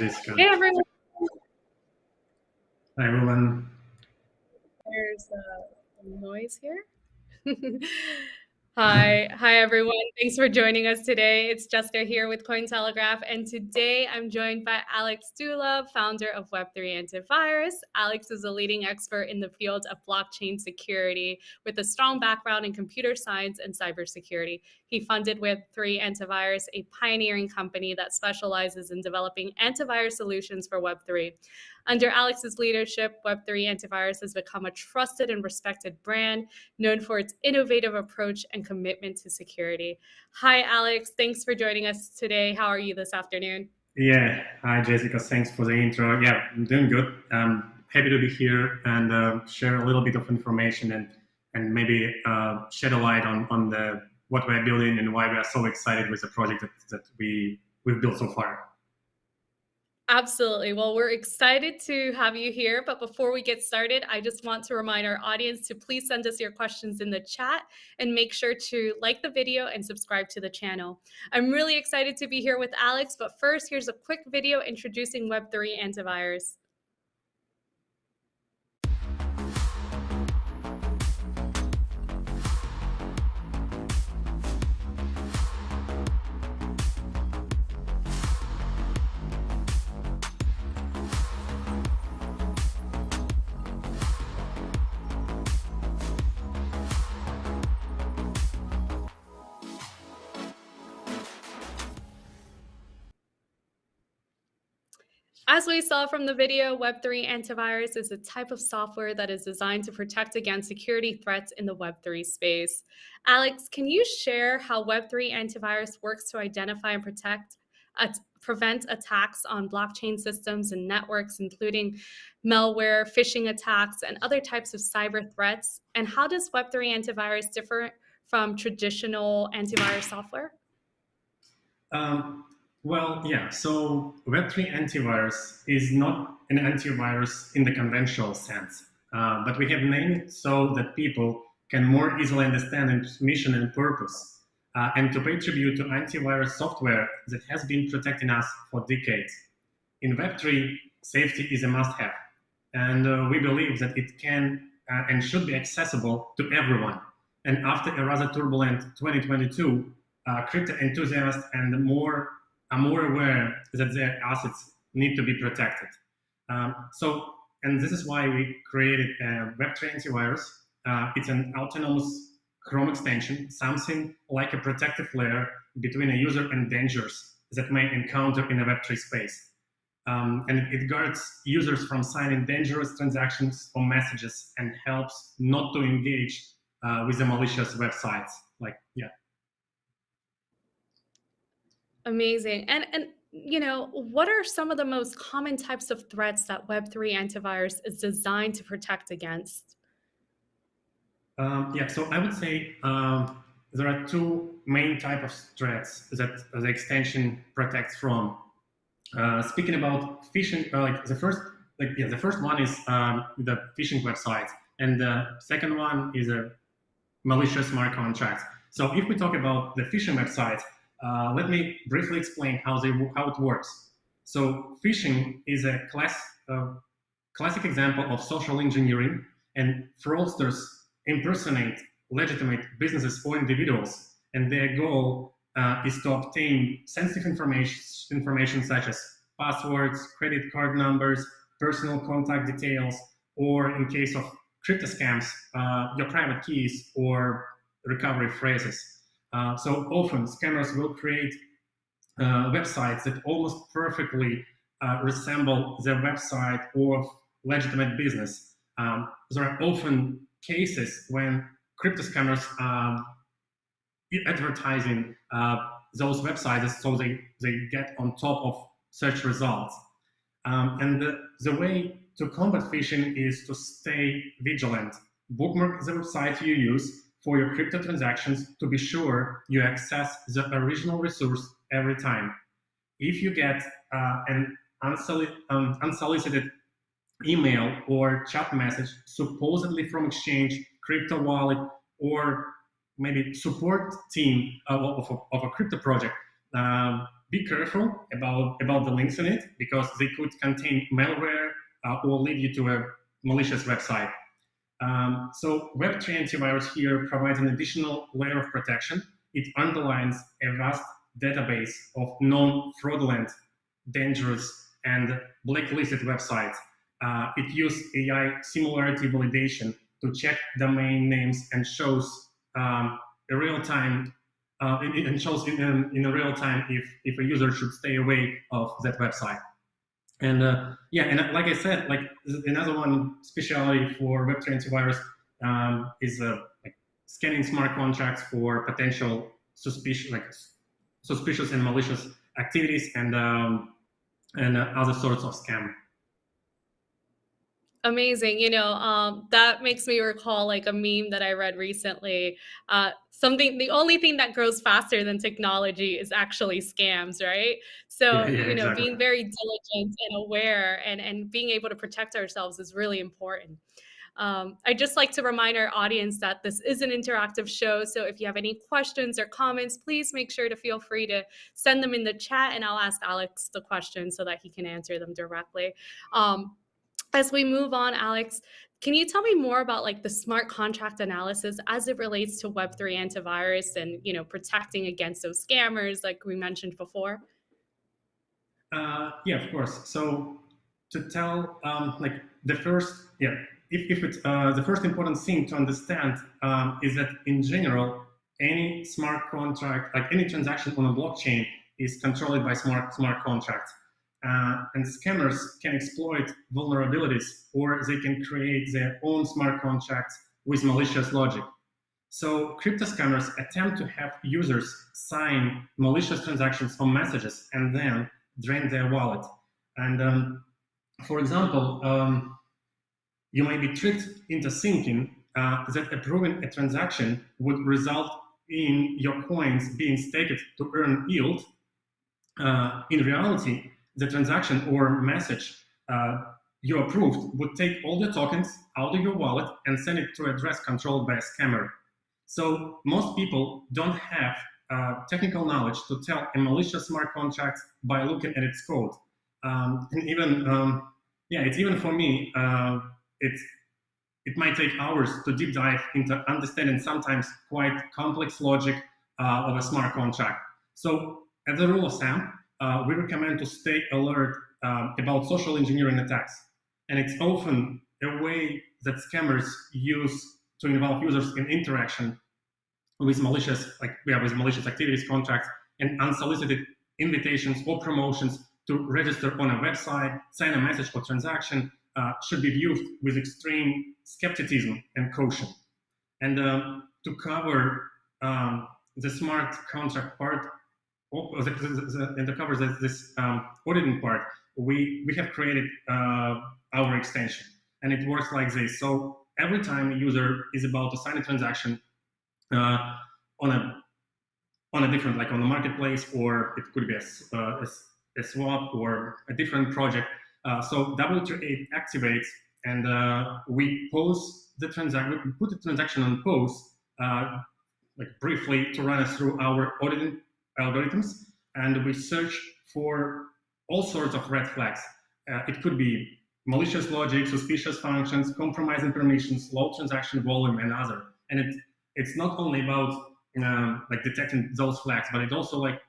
Hi, Jessica. Hey, everyone. Hi, everyone. There's uh, noise here. Hi, hi everyone. Thanks for joining us today. It's Jessica here with Cointelegraph, and today I'm joined by Alex Dula, founder of Web3 Antivirus. Alex is a leading expert in the field of blockchain security with a strong background in computer science and cybersecurity. He funded Web3 Antivirus, a pioneering company that specializes in developing antivirus solutions for Web3. Under Alex's leadership, Web3 Antivirus has become a trusted and respected brand known for its innovative approach and commitment to security. Hi, Alex. Thanks for joining us today. How are you this afternoon? Yeah. Hi, Jessica. Thanks for the intro. Yeah, I'm doing good. I'm happy to be here and uh, share a little bit of information and and maybe uh, shed a light on on the what we're building and why we are so excited with the project that, that we we've built so far. Absolutely. Well, we're excited to have you here. But before we get started, I just want to remind our audience to please send us your questions in the chat and make sure to like the video and subscribe to the channel. I'm really excited to be here with Alex. But first, here's a quick video introducing Web3 antivirus. As we saw from the video, Web3 antivirus is a type of software that is designed to protect against security threats in the Web3 space. Alex, can you share how Web3 antivirus works to identify and protect, uh, prevent attacks on blockchain systems and networks, including malware, phishing attacks, and other types of cyber threats? And how does Web3 antivirus differ from traditional antivirus software? Um, well, yeah, so Web3 antivirus is not an antivirus in the conventional sense, uh, but we have named it so that people can more easily understand its mission and purpose, uh, and to pay tribute to antivirus software that has been protecting us for decades. In Web3, safety is a must-have, and uh, we believe that it can uh, and should be accessible to everyone. And after a rather turbulent 2022, uh, crypto enthusiasts and more are more aware that their assets need to be protected. Um, so, and this is why we created a Web3 antivirus. Uh, it's an autonomous Chrome extension, something like a protective layer between a user and dangers that may encounter in a Web3 space. Um, and it guards users from signing dangerous transactions or messages and helps not to engage uh, with the malicious websites. Like, yeah. Amazing. And and you know, what are some of the most common types of threats that Web3 antivirus is designed to protect against? Um, yeah, so I would say um, there are two main type of threats that the extension protects from. Uh, speaking about phishing, uh, like the first, like yeah, the first one is um, the phishing websites, and the second one is a malicious smart contracts. So if we talk about the phishing websites, uh, let me briefly explain how, they, how it works. So phishing is a class, uh, classic example of social engineering, and fraudsters impersonate legitimate businesses or individuals, and their goal uh, is to obtain sensitive information, information such as passwords, credit card numbers, personal contact details, or in case of crypto scams, uh, your private keys or recovery phrases. Uh, so often scammers will create uh, websites that almost perfectly uh, resemble their website or legitimate business. Um, there are often cases when crypto scammers are advertising uh, those websites so they, they get on top of search results. Um, and the, the way to combat phishing is to stay vigilant. Bookmark the website you use for your crypto transactions to be sure you access the original resource every time. If you get uh, an um, unsolicited email or chat message supposedly from exchange, crypto wallet, or maybe support team of, of, a, of a crypto project, um, be careful about, about the links in it because they could contain malware uh, or lead you to a malicious website. Um, so Web3 antivirus here provides an additional layer of protection. It underlines a vast database of known fraudulent, dangerous, and blacklisted websites. Uh, it uses AI similarity validation to check domain names and shows um, a real-time uh, and shows in, um, in real time if, if a user should stay away of that website. And uh, yeah, and uh, like I said, like another one specialty for Web3 antivirus um, is uh, like scanning smart contracts for potential suspicious, like suspicious and malicious activities and um, and uh, other sorts of scam. Amazing. You know, um, that makes me recall like a meme that I read recently. Uh, something, the only thing that grows faster than technology is actually scams, right? So, Yeah, yeah, you know, exactly. being very diligent and aware and, and being able to protect ourselves is really important. Um, I'd just like to remind our audience that this is an interactive show. So if you have any questions or comments, please make sure to feel free to send them in the chat and I'll ask Alex the question so that he can answer them directly. Um, as we move on, Alex, can you tell me more about like the smart contract analysis as it relates to Web3 antivirus and you know protecting against those scammers like we mentioned before? Uh, yeah, of course. So to tell um, like the first, yeah, if, if it's uh, the first important thing to understand um, is that in general, any smart contract, like any transaction on a blockchain is controlled by smart smart contracts. Uh, and scammers can exploit vulnerabilities or they can create their own smart contracts with malicious logic. So crypto scammers attempt to have users sign malicious transactions or messages and then drain their wallet. And um, for example, um, you may be tricked into thinking uh, that approving a transaction would result in your coins being staked to earn yield. Uh, in reality, the transaction or message uh, you approved would take all the tokens out of your wallet and send it to address controlled by a scammer. So most people don't have uh, technical knowledge to tell a malicious smart contract by looking at its code. Um, and even, um, yeah, it's even for me, uh, it's, it might take hours to deep dive into understanding sometimes quite complex logic uh, of a smart contract. So as a rule of thumb, uh, we recommend to stay alert um, about social engineering attacks. And it's often a way that scammers use to involve users in interaction with malicious, like we have with malicious activities contracts and unsolicited invitations or promotions to register on a website, sign a message or transaction uh, should be viewed with extreme skepticism and caution. And um, to cover um, the smart contract part, the, the, and this, um, auditing part, we, we have created uh, our extension. And it works like this. So every time a user is about to sign a transaction, uh, on a on a different like on the marketplace or it could be a, uh, a, a swap or a different project uh, so W3A activates and uh, we pause the transaction we put the transaction on pause uh, like briefly to run us through our auditing algorithms and we search for all sorts of red flags. Uh, it could be malicious logic suspicious functions compromising permissions low transaction volume and other. And it it's not only about um, like detecting those flags, but it also like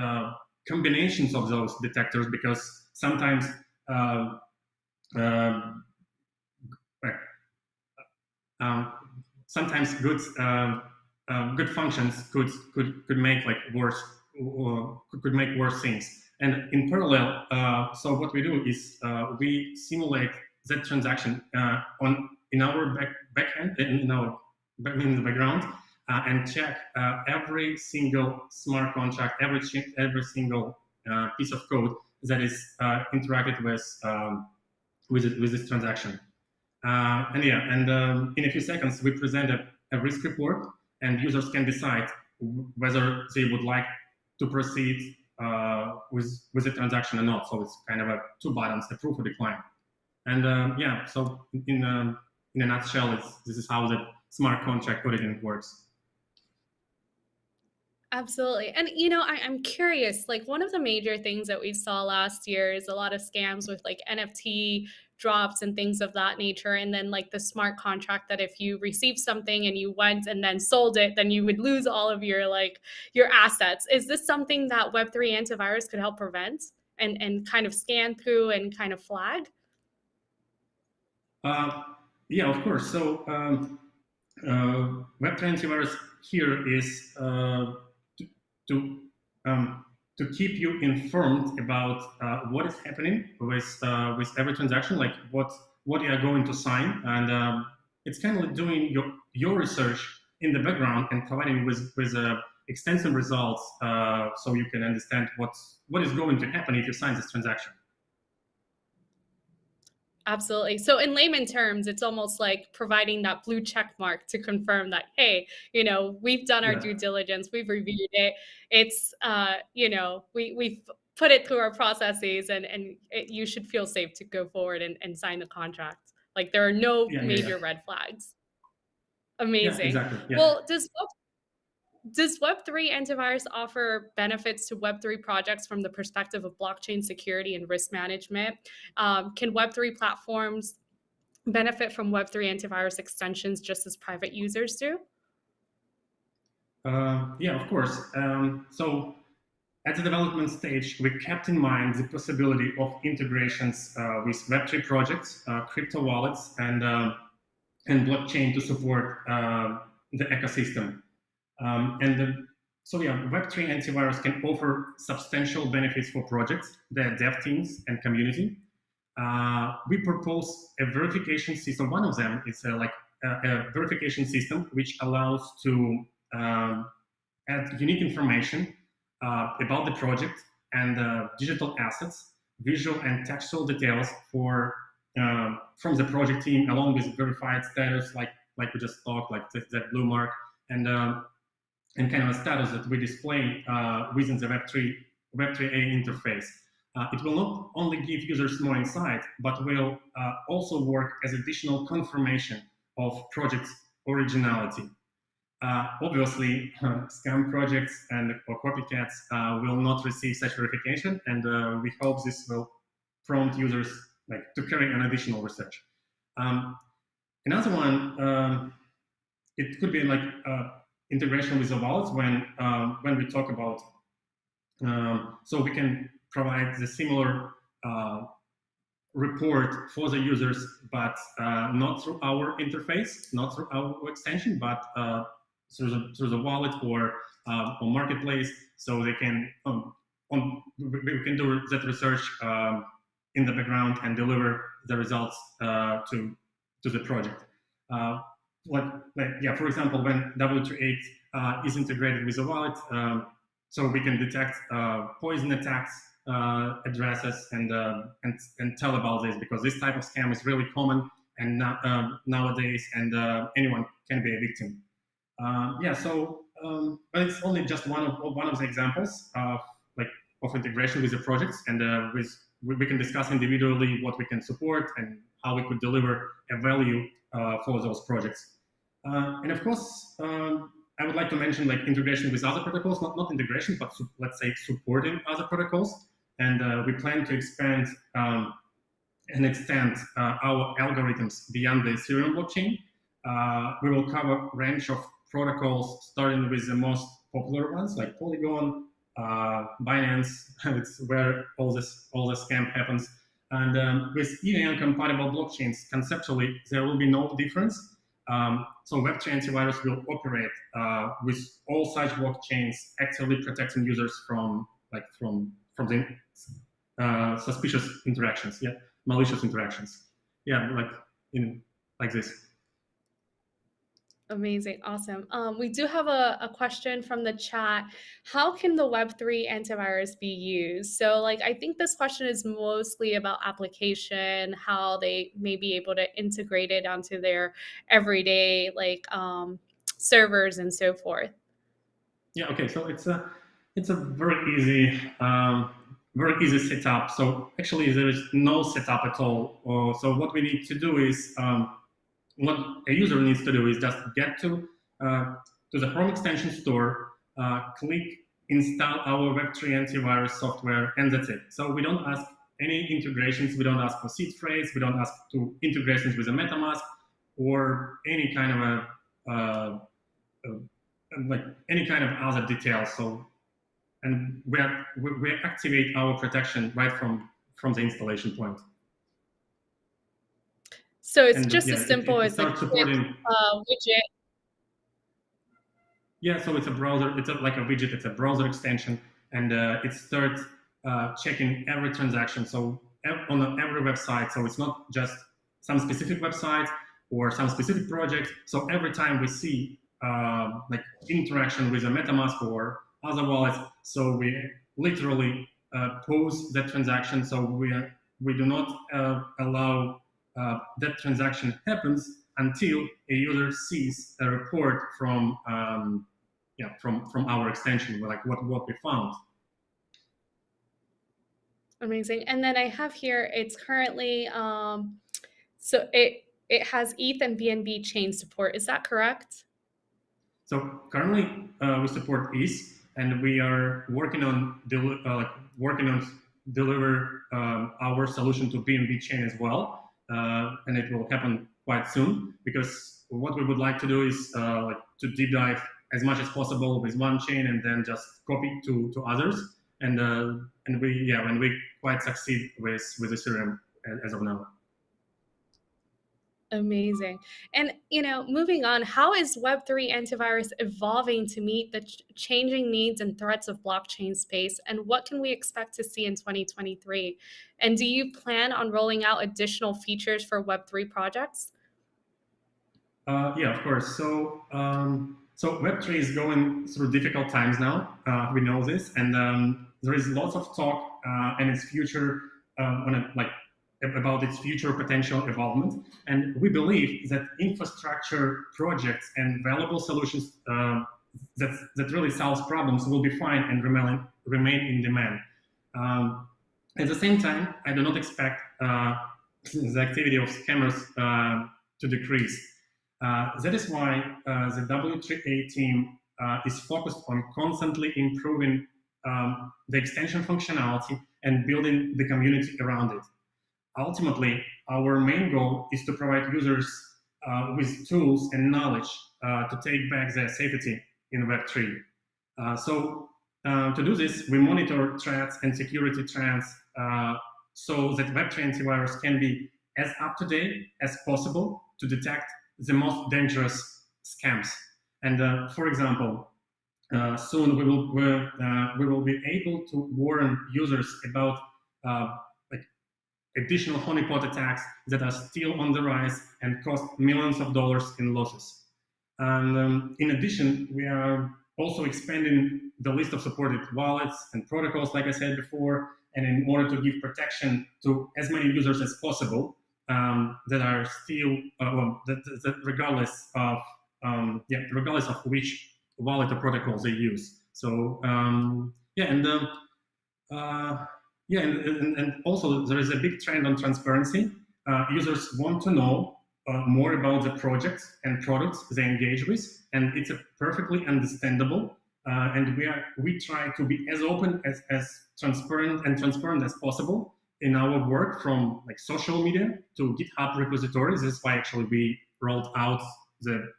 uh, combinations of those detectors because sometimes uh, um, um, sometimes good um, good functions could could could make like worse or could make worse things. And in parallel, uh, so what we do is uh, we simulate that transaction uh, on in our back backend in our in the background uh, and check uh, every single smart contract, every every single uh, piece of code that is interacted with um, with it, with this transaction. And yeah, and um, in a few seconds we present a, a, risk report, and users can decide whether they would like to proceed uh, with with the transaction or not. So it's kind of a two buttons, approve or decline. And um, yeah, so in um, in a nutshell, this is how the smart contract auditing works. Absolutely. And you know, I, I'm curious, like one of the major things that we saw last year is a lot of scams with like NFT drops and things of that nature. And then like the smart contract that if you received something and you went and then sold it, then you would lose all of your like your assets. Is this something that Web3 antivirus could help prevent and, and kind of scan through and kind of flag? Uh, yeah, of course. So um, uh, Web3 antivirus here is uh, to um, to keep you informed about uh, what is happening with uh, with every transaction, like what what you are going to sign, and um, it's kind of doing your your research in the background and providing with with uh, extensive results, uh, so you can understand what's what is going to happen if you sign this transaction. Absolutely. So in layman terms, it's almost like providing that blue check mark to confirm that, hey, you know, we've done our yeah. due diligence, we've reviewed it. It's, uh, you know, we, we've put it through our processes and, and it, you should feel safe to go forward and, and sign the contract. Like there are no yeah, major yeah, red flags. Amazing. Exactly. Well, does does Web3 antivirus offer benefits to Web3 projects from the perspective of blockchain security and risk management? Um, can Web3 platforms benefit from Web3 antivirus extensions just as private users do? Uh, yeah, of course. Um, so at the development stage, we kept in mind the possibility of integrations uh, with Web3 projects, uh, crypto wallets, and, uh, and blockchain to support uh, the ecosystem. Um, and the, so yeah, Web3 antivirus can offer substantial benefits for projects, their dev teams and community. Uh, we propose a verification system. One of them is a, like a, a verification system which allows to um, add unique information uh, about the project and uh, digital assets, visual and textual details for uh, from the project team, along with verified status, like like we just talked, like that blue mark, and um, and kind of a status that we display uh, within the Web3, Web3A interface. Uh, it will not only give users more insight, but will uh, also work as additional confirmation of project's originality. Uh, obviously, scam projects and or copycats uh, will not receive such verification, and uh, we hope this will prompt users like to carry an additional research. Um, another one, um, it could be like integration with wallets when um, when we talk about um, so we can provide the similar uh, report for the users, but uh, not through our interface, not through our extension, but uh, through the through the wallet or uh, or marketplace, so they can um, on we can do that research um, in the background and deliver the results uh, to to the project. Uh, like, like yeah, for example, when W3A uh, is integrated with a wallet, um, so we can detect uh, poison attacks uh, addresses and, uh, and and tell about this because this type of scam is really common and not, um, nowadays, and uh, anyone can be a victim. Uh, yeah, so um, but it's only just one of one of the examples of like of integration with the projects, and with we can discuss individually what we can support and how we could deliver a value for those projects. Uh, and of course, um, I would like to mention like integration with other protocols, not, not integration, but let's say supporting other protocols. And uh, we plan to expand um, and extend uh, our algorithms beyond the Ethereum blockchain. Uh, we will cover a range of protocols, starting with the most popular ones like Polygon, uh, Binance, it's where all this all the scam happens. And um, with EVM compatible blockchains, conceptually, there will be no difference um, so Web3 antivirus will operate uh, with all such blockchains actively protecting users from like from from the uh, suspicious interactions, yeah, malicious interactions, yeah, like in like this. Amazing. Awesome. Um, we do have a, a question from the chat. How can the Web3 antivirus be used? So, like, I think this question is mostly about application, how they may be able to integrate it onto their everyday, like, um, servers and so forth. Yeah. Okay. So it's a it's a very easy um, very easy setup. So actually, there is no setup at all. Uh, so what we need to do is um, what a user needs to do is just get to uh, to the Chrome extension store, uh, click install our Web3 antivirus software, and that's it. So we don't ask any integrations. We don't ask for seed phrase. We don't ask to integrations with a MetaMask or any kind of a uh, uh, like any kind of other details. So, and we, are, we activate our protection right from from the installation point. So it's and, just yeah, as simple it, it as a supporting, uh, widget. Yeah, so it's a browser. It's a, like a widget. It's a browser extension, and uh, it starts uh, checking every transaction. So on every website. So it's not just some specific website or some specific project. So every time we see uh, like interaction with a MetaMask or other wallets, so we literally uh, pause that transaction. So we we do not uh, allow uh, that transaction happens until a user sees a report from um, yeah from from our extension, like what what we found. Amazing. And then I have here, it's currently, um, so it it has ETH and BNB chain support. Is that correct? So currently uh, we support ETH, and we are working on uh, working on deliver um, our solution to BNB chain as well, and it will happen quite soon. Because what we would like to do is uh, like to deep dive as much as possible with one chain, and then just copy to to others. And uh, and we yeah, when we quite succeed with with Ethereum as of now. Amazing. And, you know, moving on, how is Web3 antivirus evolving to meet the ch changing needs and threats of blockchain space? And what can we expect to see in 2023? And do you plan on rolling out additional features for Web3 projects? Uh, yeah, of course. So, um, so Web3 is going through difficult times now. Uh, we know this. And um, there is lots of talk uh, and its future uh, on a, like about its future potential involvement. And we believe that infrastructure projects and valuable solutions uh, that, that really solves problems will be fine and remain, remain in demand. Um, at the same time, I do not expect uh, the activity of scammers uh, to decrease. Uh, that is why uh, the W3A team uh, is focused on constantly improving um, the extension functionality and building the community around it ultimately, our main goal is to provide users uh, with tools and knowledge uh, to take back their safety in Web3. Uh, so uh, to do this, we monitor threats and security trends uh, so that Web3 antivirus can be as up-to-date as possible to detect the most dangerous scams. And uh, for example, soon we will, we will be able to warn users about additional honeypot attacks that are still on the rise and cost millions of dollars in losses. And um, in addition, we are also expanding the list of supported wallets and protocols, like I said before, and in order to give protection to as many users as possible um, that are still, uh, well, that, that regardless of, um, yeah, regardless of which wallet or protocols they use. So um, yeah, and um, uh, yeah, and, and, and, also there is a big trend on transparency. Uh, users want to know uh, more about the projects and products they engage with, and it's a perfectly understandable. Uh, and we are we try to be as open as, as transparent and transparent as possible in our work from like social media to GitHub repositories. This is why actually we rolled out the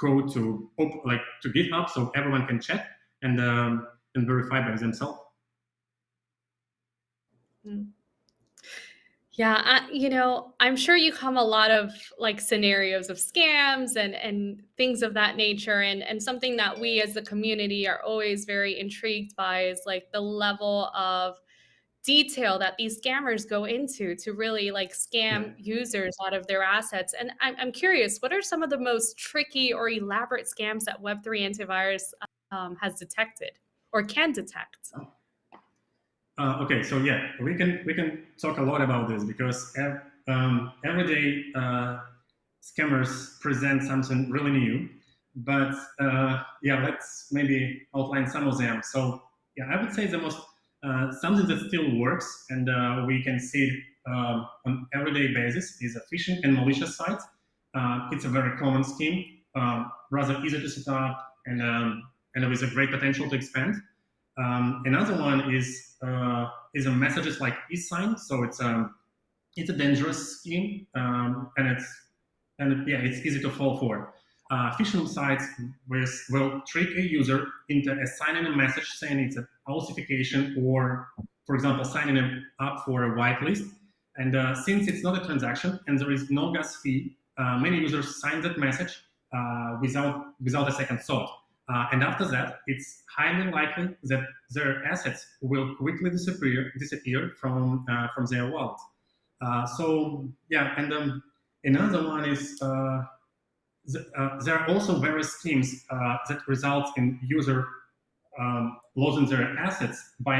code to like to GitHub so everyone can check and um, and verify by themselves. Mm. Yeah, I, you know, I'm sure you come a lot of like scenarios of scams and and things of that nature and and something that we as the community are always very intrigued by is like the level of detail that these scammers go into to really like scam users out of their assets. And I'm, I'm curious, what are some of the most tricky or elaborate scams that Web3 antivirus um, has detected or can detect? Oh. Uh, okay, so yeah, we can we can talk a lot about this because ev um, every day uh, scammers present something really new. But uh, yeah, let's maybe outline some of them. So yeah, I would say the most uh, something that still works and uh, we can see it um, on everyday basis is a phishing and malicious site. Uh, it's a very common scheme, um, rather easy to set up and um, and with a great potential to expand. Um, another one is uh, is a messages like eth_sign. So it's um, it's a dangerous scheme, um, and it's and yeah, it's easy to fall for. Uh, phishing sites will trick a user into assigning a message saying it's a falsification or, for example, signing up for a whitelist. And uh, since it's not a transaction and there is no gas fee, uh, many users sign that message uh, without without a second thought. Uh, and after that, it's highly likely that their assets will quickly disappear disappear from uh, from their wallet. so yeah, and um, Another one is uh, th uh, there are also various schemes uh, that result in user um, losing their assets by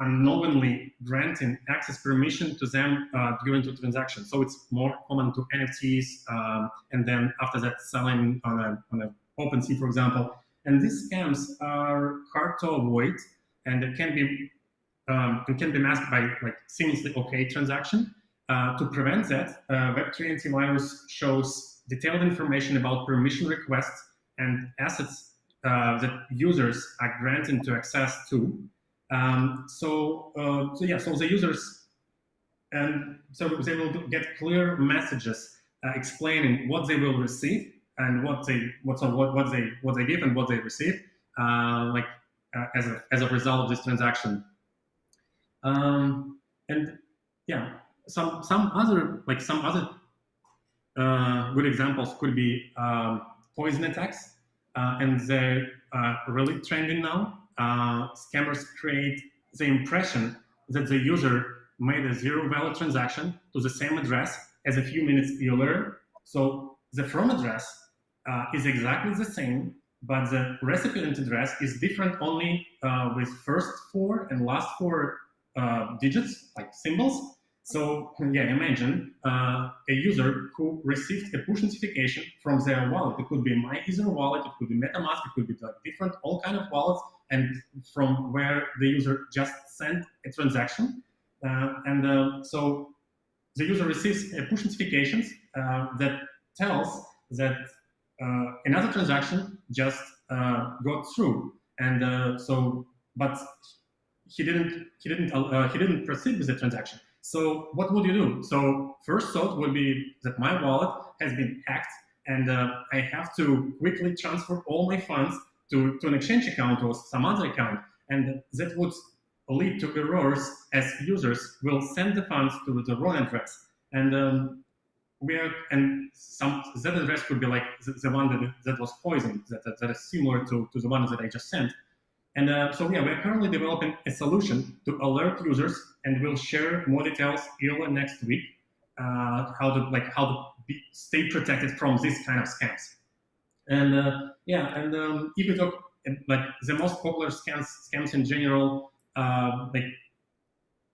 unknowingly granting access permission to them uh, during the transaction. So it's more common to NFTs, um, and then after that selling on a on a OpenSea, for example. And these scams are hard to avoid, and they can be um, can be masked by like seamlessly OK transaction. Uh, to prevent that, uh, Web3 antivirus shows detailed information about permission requests and assets uh, that users are granted to access to. Um, so, uh, so yeah, so the users, and so they will get clear messages uh, explaining what they will receive and what they what so what what they what they give and what they receive, uh, like as a as a result of this transaction. Um, and yeah, some some other like some other uh, good examples could be um, poison attacks, uh, and they're uh, really trending now. Uh, scammers create the impression that the user made a zero value transaction to the same address as a few minutes earlier. So the from address uh, is exactly the same, but the recipient address is different only uh, with first four and last four digits, like symbols, so yeah, imagine uh, a user who received a push notification from their wallet. It could be MyEtherWallet, it could be MetaMask, it could be like different, all kind of wallets, and from where the user just sent a transaction. Uh, and uh, so the user receives a push notifications uh, that tells that uh, another transaction just uh, got through. And so, but he didn't, he didn't, he didn't proceed with the transaction. So what would you do? So first thought would be that my wallet has been hacked and uh, I have to quickly transfer all my funds to, to an exchange account or some other account. And that would lead to errors as users will send the funds to the wrong address. And um, we are, and some that address could be like the, the one that, that was poisoned, that, that, that is similar to, to the one that I just sent. And uh, so yeah, we're currently developing a solution to alert users, and we'll share more details early next week uh, how to like how to be, stay protected from this kind of scams. And uh, yeah, and um, if we talk like the most popular scams scams in general, uh, like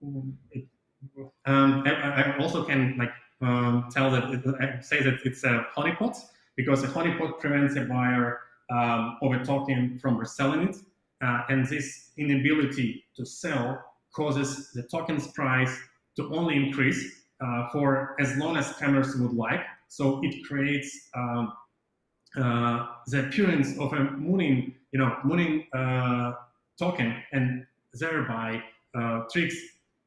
um, I, I, also can like um, tell that it, say that it's a honeypot because a honeypot prevents a buyer um, talking from reselling it. Uh, and this inability to sell causes the token's price to only increase uh, for as long as scammers would like. So it creates um, uh, the appearance of a mooning, you know, mooning uh, token, and thereby uh, tricks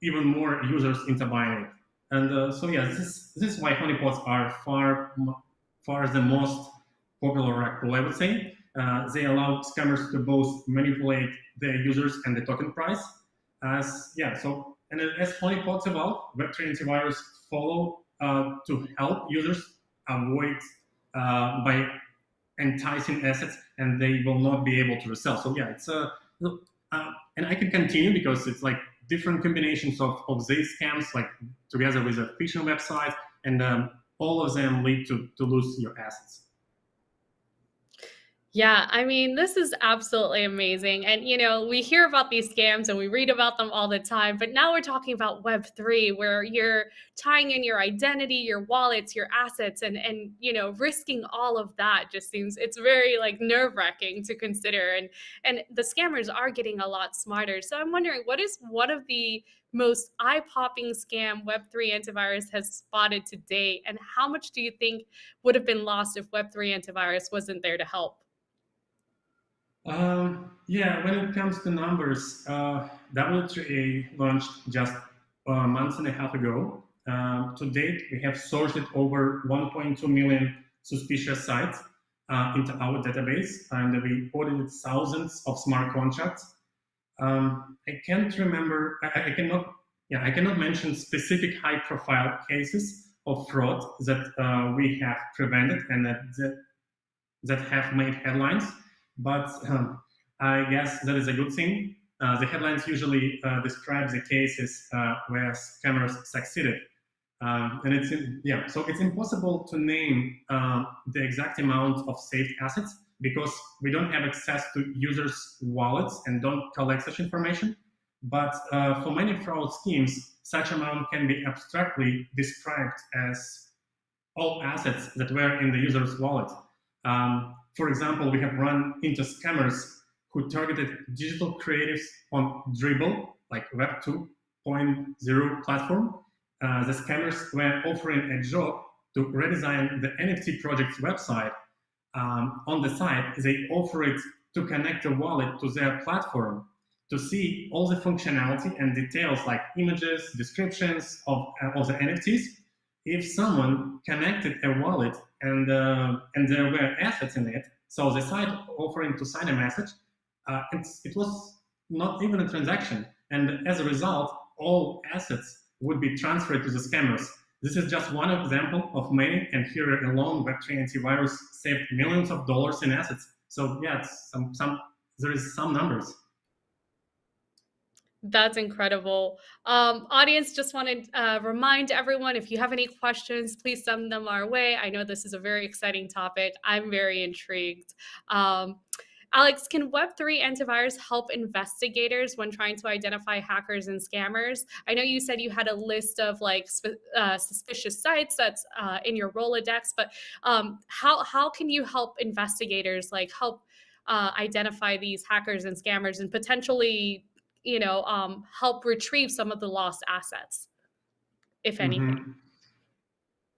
even more users into buying it. And uh, so yeah, this this is why honeypots are far far the most popular I would say. Uh, they allow scammers to both manipulate the users and the token price. As yeah, so and as honeypots evolve, Web3 antivirus follow uh, to help users avoid uh, by enticing assets, and they will not be able to resell. So yeah, it's a uh, and I can continue because it's like different combinations of, of these scams, like together with a phishing website, and um, all of them lead to, to lose your assets. Yeah, I mean, this is absolutely amazing. And, you know, we hear about these scams and we read about them all the time, but now we're talking about Web3, where you're tying in your identity, your wallets, your assets, and, and you know, risking all of that just seems, it's very like nerve wracking to consider. And, and the scammers are getting a lot smarter. So I'm wondering, what is one of the most eye popping scam Web3 antivirus has spotted to date? And how much do you think would have been lost if Web3 antivirus wasn't there to help? Um, yeah, when it comes to numbers, uh, W3A launched just a month and a half ago. Um, to date, we have sorted over 1.2 million suspicious sites uh, into our database, and we audited thousands of smart contracts. Um, I can't remember, I, I, cannot, yeah, I cannot mention specific high-profile cases of fraud that uh, we have prevented and that, that, that have made headlines, but um, I guess that is a good thing. Uh, the headlines usually uh, describe the cases uh, where scammers succeeded. Um, and it's, yeah, so it's impossible to name uh, the exact amount of saved assets because we don't have access to users' wallets and don't collect such information. But uh, for many fraud schemes, such amount can be abstractly described as all assets that were in the user's wallet. Um, for example, we have run into scammers who targeted digital creatives on Dribbble, like Web 2.0 platform, uh, the scammers were offering a job to redesign the NFT project's website. Um, on the site, they offered to connect a wallet to their platform to see all the functionality and details like images, descriptions of, uh, of the NFTs. If someone connected a wallet and, uh, and there were assets in it, so the site offering to sign a message, uh, it was not even a transaction. And as a result, all assets would be transferred to the scammers. This is just one example of many, and here alone, Web3 antivirus saved millions of dollars in assets. So yeah, some, some, there is some numbers. That's incredible. Um, audience, just want to uh, remind everyone, if you have any questions, please send them our way. I know this is a very exciting topic. I'm very intrigued. Um, Alex, can Web3 antivirus help investigators when trying to identify hackers and scammers? I know you said you had a list of like uh, suspicious sites that's uh, in your Rolodex, but um, how, how can you help investigators like help uh, identify these hackers and scammers and potentially, you know, um, help retrieve some of the lost assets, if anything? Mm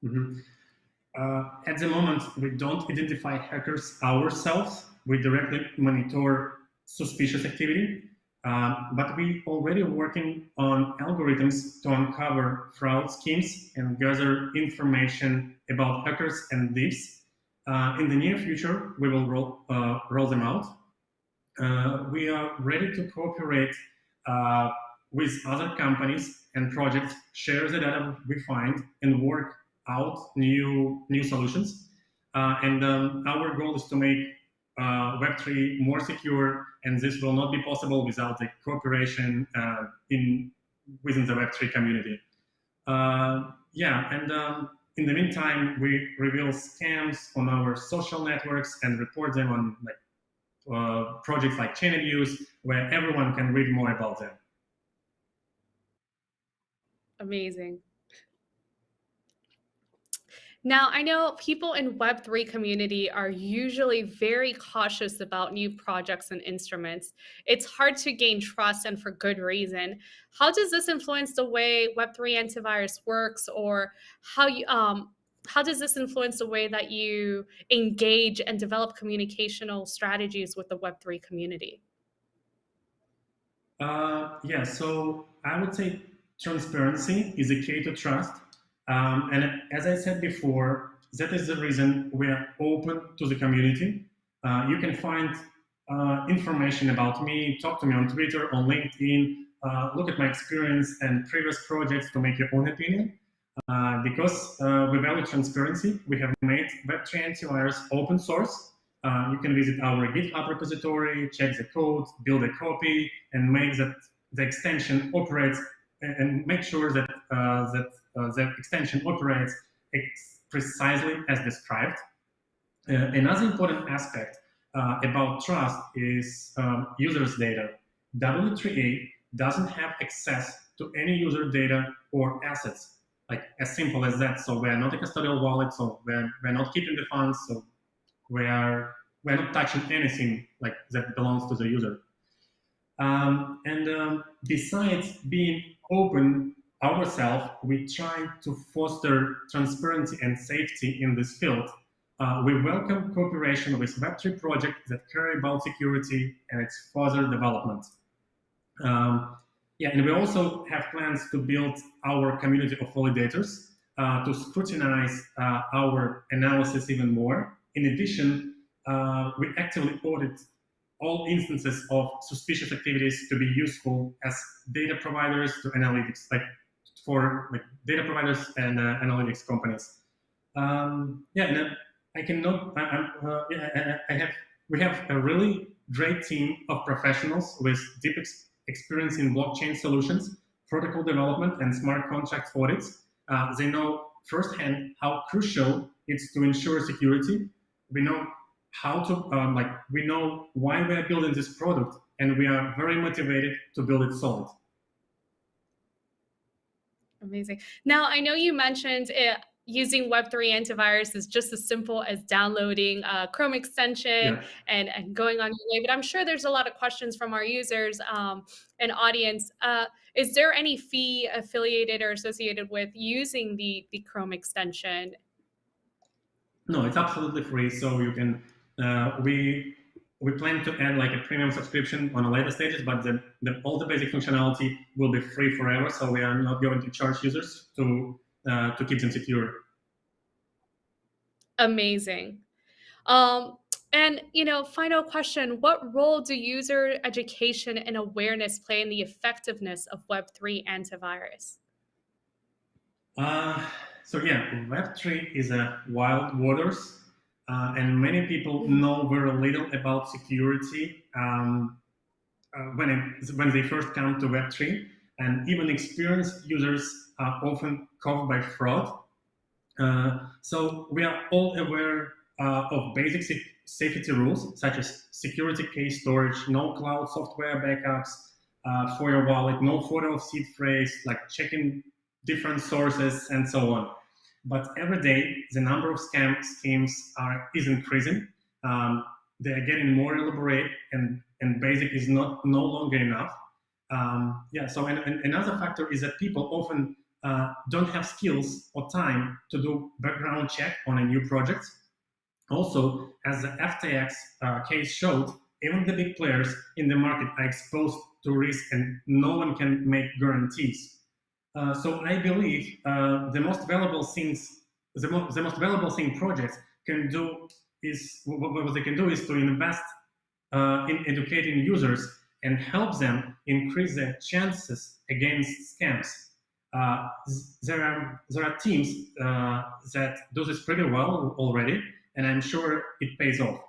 -hmm. Mm -hmm. at the moment, we don't identify hackers ourselves we directly monitor suspicious activity, uh, but we already working on algorithms to uncover fraud schemes and gather information about hackers and thieves. Uh, in the near future, we will roll, uh, roll them out. Uh, we are ready to cooperate uh, with other companies and projects, share the data we find, and work out new, new solutions. Uh, and um, our goal is to make uh, Web3 more secure, and this will not be possible without the cooperation uh, in within the Web3 community. Uh, yeah, and um, in the meantime, we reveal scams on our social networks and report them on like uh, projects like Chainabuse, where everyone can read more about them. Amazing. Now, I know people in Web3 community are usually very cautious about new projects and instruments. It's hard to gain trust and for good reason. How does this influence the way Web3 antivirus works or how you um, how does this influence the way that you engage and develop communicational strategies with the Web3 community? Uh, yeah, so I would say transparency is a key to trust. Um, and as I said before, that is the reason we are open to the community. Uh, you can find uh, information about me, talk to me on Twitter, on LinkedIn, uh, look at my experience and previous projects to make your own opinion. Uh, because uh, we value transparency, we have made Web3 antivirus open source. Uh, you can visit our GitHub repository, check the code, build a copy, and make that the extension operates and make sure that that uh, the extension operates precisely as described. Uh, another important aspect uh, about trust is um, users' data. W3A doesn't have access to any user data or assets, like as simple as that. So we're not a custodial wallet, so we're, we're not keeping the funds, so we're, we're not touching anything like that belongs to the user. Um, and um, besides being open ourselves, we try to foster transparency and safety in this field. uh, we welcome cooperation with Web3 projects that care about security and its further development. Um, yeah, and we also have plans to build our community of validators uh, to scrutinize uh, our analysis even more. In addition, uh, we actively audit all instances of suspicious activities to be useful as data providers to analytics, like for like data providers and uh, analytics companies. Um, yeah, and I cannot. I, uh, yeah, I have. We have a really great team of professionals with deep ex experience in blockchain solutions, protocol development, and smart contract audits. Uh, they know firsthand how crucial it's to ensure security. We know how to um, like we know why we are building this product, and we are very motivated to build it solid. Amazing. Now, I know you mentioned it, using Web3 antivirus is just as simple as downloading a Chrome extension yeah. and, and going on your way. But I'm sure there's a lot of questions from our users um, and audience. Uh, is there any fee affiliated or associated with using the, the Chrome extension? No, it's absolutely free. So you can, uh, we we plan to add like a premium subscription on the later stages, but the, the, all the basic functionality will be free forever. So we are not going to charge users to uh, to keep them secure. Amazing. Um, and you know, final question: What role do user education and awareness play in the effectiveness of Web three antivirus? Uh, so yeah, Web three is a wild waters uh, and many people know very little about security um, uh, when, it, when they first come to Web3. And even experienced users are often caught by fraud. Uh, so we are all aware uh, of basic safety rules, such as security key storage, no cloud software backups uh, for your wallet, no photo of seed phrase, like checking different sources, and so on. But every day, the number of scam schemes are is increasing. Um, they are getting more elaborate, and and basic is not no longer enough. Um, yeah. So and, and another factor is that people often uh, don't have skills or time to do background check on a new project. Also, as the FTX uh, case showed, even the big players in the market are exposed to risk and no one can make guarantees. Uh, so I believe uh, the most valuable things, the, mo the, most valuable thing projects can do is what, they can do is to invest uh, in educating users and help them increase their chances against scams. Uh, there are there are teams uh, that do this pretty well already, and I'm sure it pays off.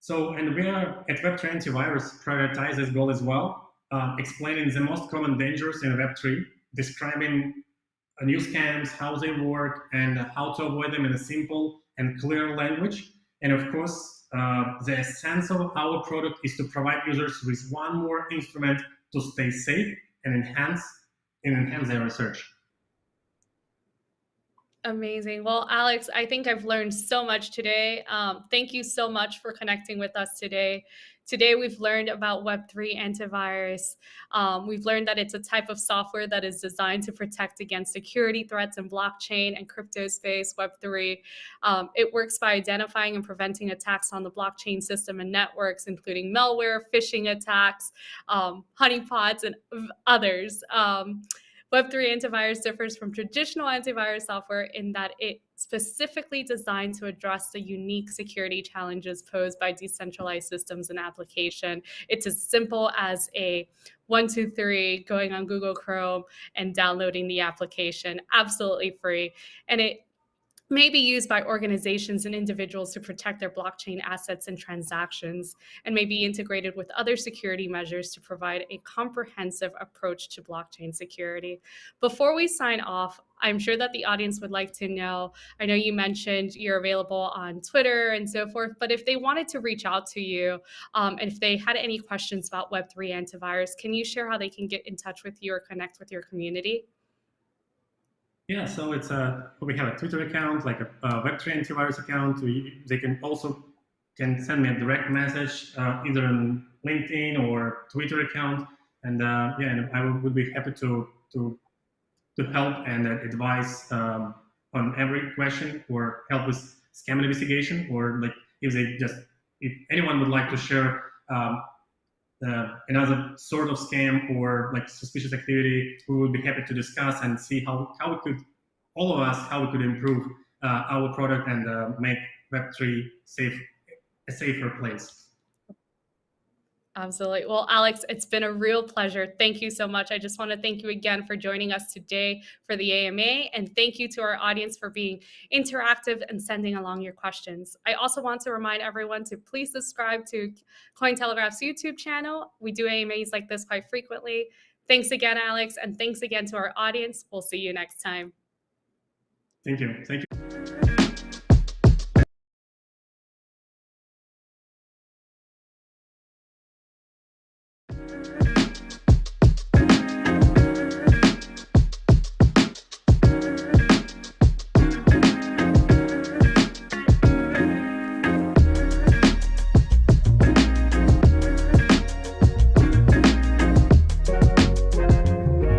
So, and we are at Web3 Antivirus prioritize this goal as well, explaining the most common dangers in Web3 describing new scams, how they work, and how to avoid them in a simple and clear language. And of course, uh, the essence of our product is to provide users with one more instrument to stay safe and enhance and enhance their research. Amazing. Well, Alex, I think I've learned so much today. Um, thank you so much for connecting with us today. Today, we've learned about Web3 antivirus. Um, we've learned that it's a type of software that is designed to protect against security threats in blockchain and crypto space, Web3. Um, it works by identifying and preventing attacks on the blockchain system and networks, including malware, phishing attacks, um, honeypots, and others. Um, Web3 antivirus differs from traditional antivirus software in that it specifically designed to address the unique security challenges posed by decentralized systems and application. It's as simple as a one, two, three, going on Google Chrome and downloading the application, absolutely free. And it may be used by organizations and individuals to protect their blockchain assets and transactions, and may be integrated with other security measures to provide a comprehensive approach to blockchain security. Before we sign off, I'm sure that the audience would like to know. I know you mentioned you're available on Twitter and so forth, but if they wanted to reach out to you um, and if they had any questions about Web3 antivirus, can you share how they can get in touch with you or connect with your community? Yeah, so it's a we have a Twitter account, like a, a Web3 antivirus account. We, they can also can send me a direct message uh, either on LinkedIn or Twitter account, and uh, yeah, and I would be happy to to to help and advise um, on every question or help with scam investigation, or like if they just if anyone would like to share um, uh, another sort of scam or like suspicious activity, we would be happy to discuss and see how how we could all of us how we could improve uh, our product and uh, make Web3 safe a safer place. Absolutely. Well, Alex, it's been a real pleasure. Thank you so much. I just want to thank you again for joining us today for the AMA. And thank you to our audience for being interactive and sending along your questions. I also want to remind everyone to please subscribe to Cointelegraph's YouTube channel. We do AMAs like this quite frequently. Thanks again, Alex. And thanks again to our audience. We'll see you next time. Thank you. Thank you.